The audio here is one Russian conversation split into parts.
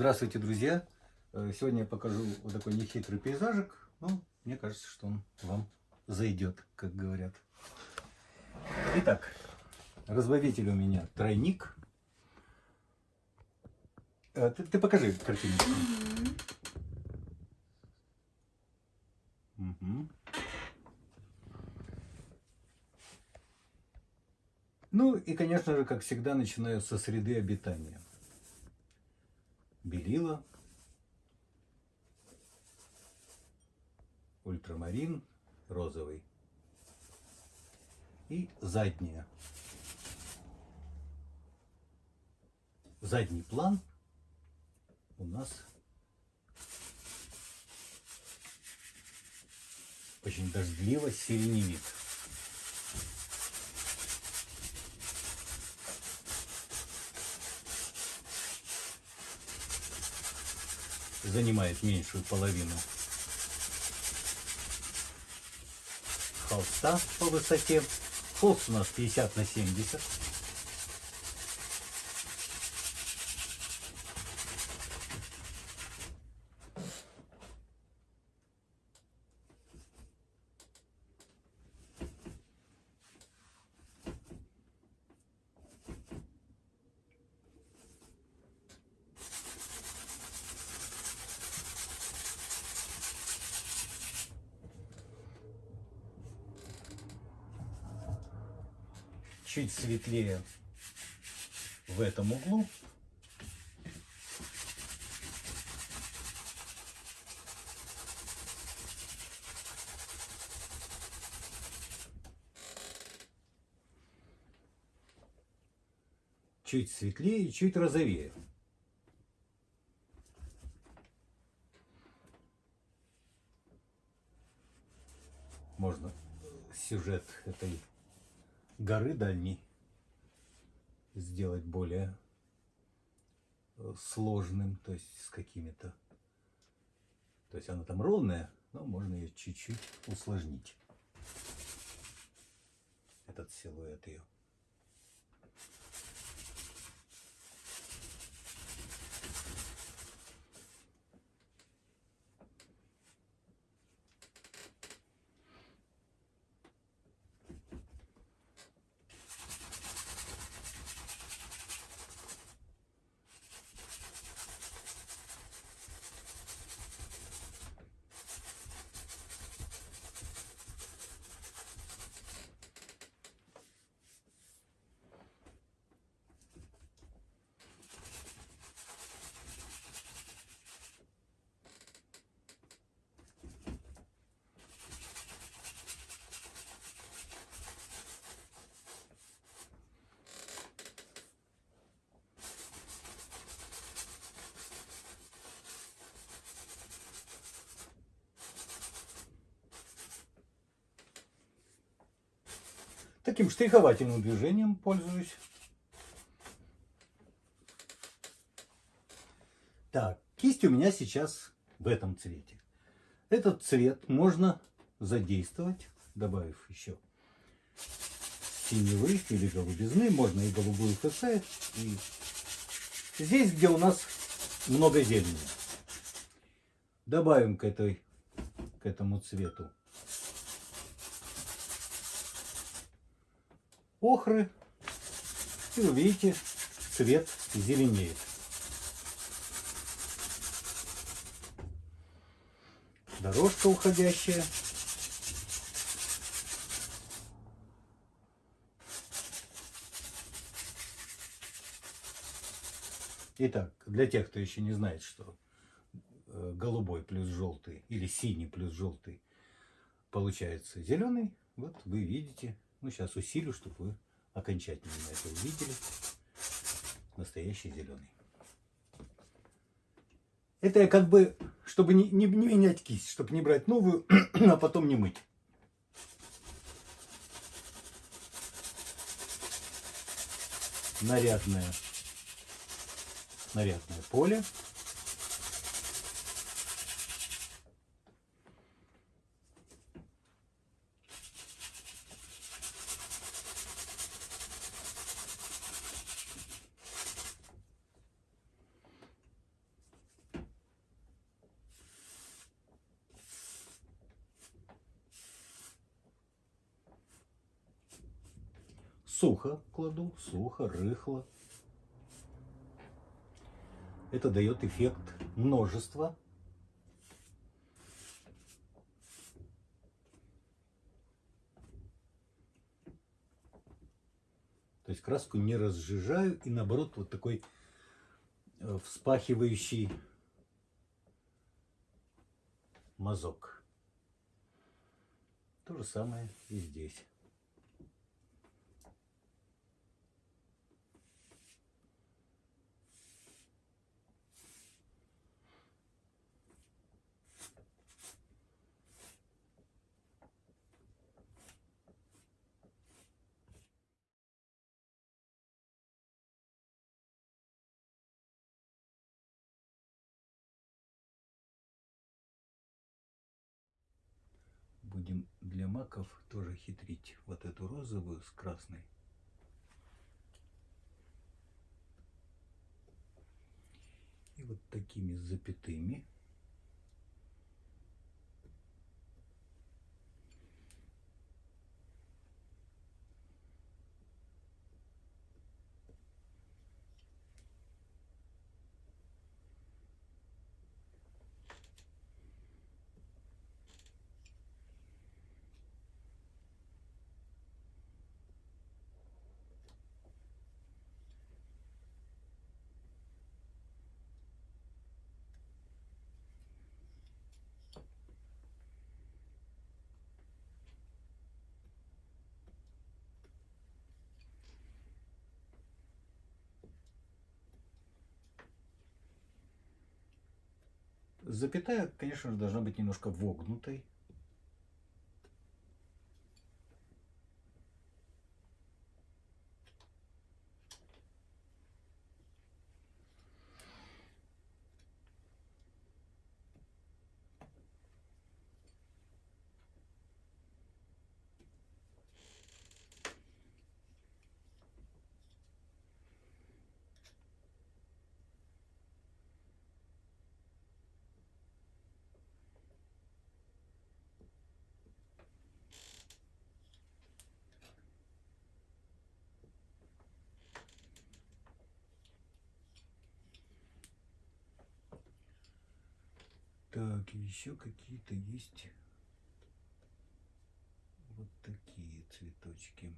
Здравствуйте, друзья! Э, Сегодня я покажу вот такой нехитрый пейзажик. Ну, мне кажется, что он вам зайдет, как говорят. Итак, разбавитель у меня тройник. Э, Ты, ты покажи картинку. Мгм. Ну и, конечно же, как всегда, начинаю со среды обитания. Белила, ультрамарин, розовый и задняя. Задний план у нас очень дождливо сиреневит. Занимает меньшую половину холста по высоте. Холст у нас 50 на 70. Чуть светлее в этом углу. Чуть светлее чуть розовее. Можно сюжет этой горы дальней сделать более э, сложным, то есть с какими-то... То есть она там ровная, но можно ее чуть-чуть усложнить. Этот силуэт ее. Таким штриховательным движением пользуюсь. Так, кисть у меня сейчас в этом цвете. Этот цвет можно задействовать, добавив еще синевы или голубизны, можно и голубую ФС. И здесь, где у нас много зелени, добавим к, этой, к этому цвету охры. И вы видите, цвет зеленеет. Дорожка уходящая. Итак, для тех, кто еще не знает, что э, голубой плюс желтый или синий плюс желтый получается зеленый, вот вы видите ну, сейчас усилю, чтобы вы окончательно это увидели. Настоящий зеленый. Это я как бы, чтобы не, не, не менять кисть, чтобы не брать новую, а потом не мыть. Нарядное, нарядное поле. Сухо кладу, сухо, рыхло. Это дает эффект множества. То есть краску не разжижаю и наоборот вот такой э, вспахивающий мазок. То же самое и здесь. Будем для маков тоже хитрить вот эту розовую с красной. И вот такими запятыми Запятая, конечно же, должна быть немножко вогнутой. Так, еще какие-то есть вот такие цветочки.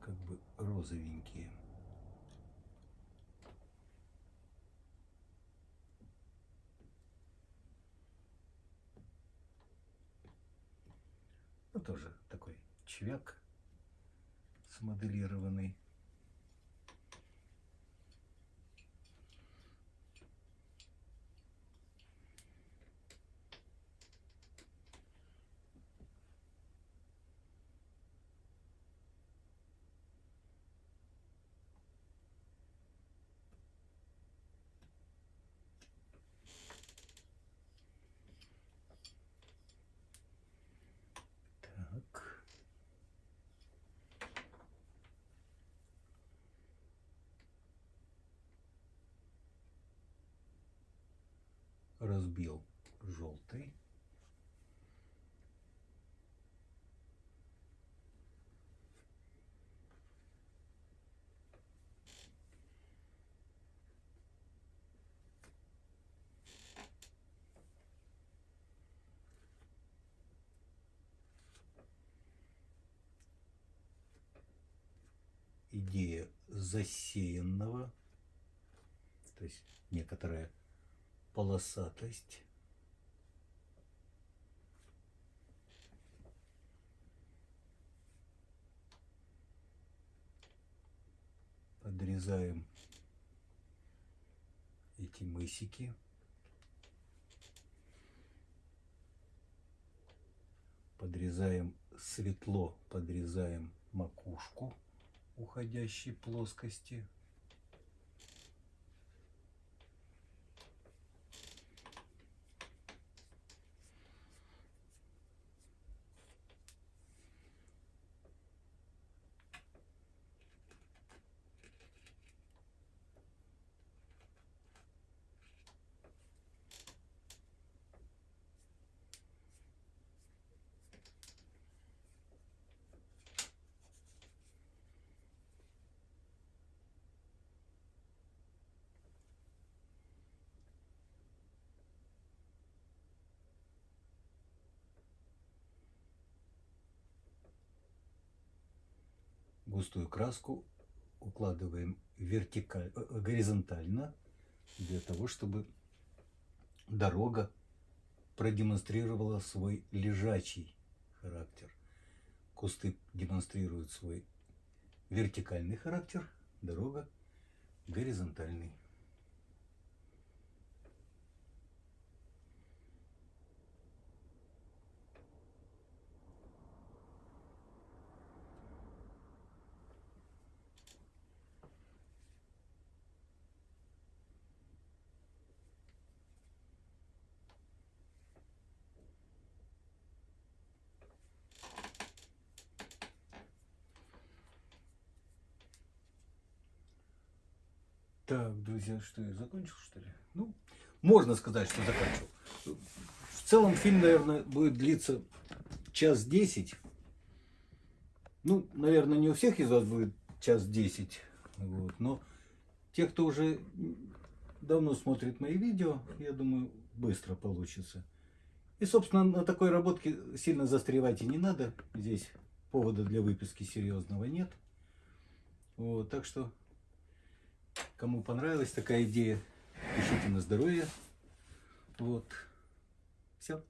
как бы розовенькие. Тоже такой чвяк смоделированный. Так. Разбил желтый. идея засеянного, то есть некоторая полосатость. Подрезаем эти мысики. Подрезаем светло, подрезаем макушку уходящей плоскости. Густую краску укладываем вертикаль, э, э, горизонтально для того, чтобы дорога продемонстрировала свой лежачий характер. Кусты демонстрируют свой вертикальный характер, дорога горизонтальный. Так, друзья, что я закончил, что ли? Ну, можно сказать, что закончил. В целом фильм, наверное, будет длиться час десять. Ну, наверное, не у всех из вас будет час десять. Вот, но те, кто уже давно смотрит мои видео, я думаю, быстро получится. И, собственно, на такой работке сильно застревать и не надо. Здесь повода для выписки серьезного нет. Вот, так что Кому понравилась такая идея, пишите на здоровье. Вот. Все.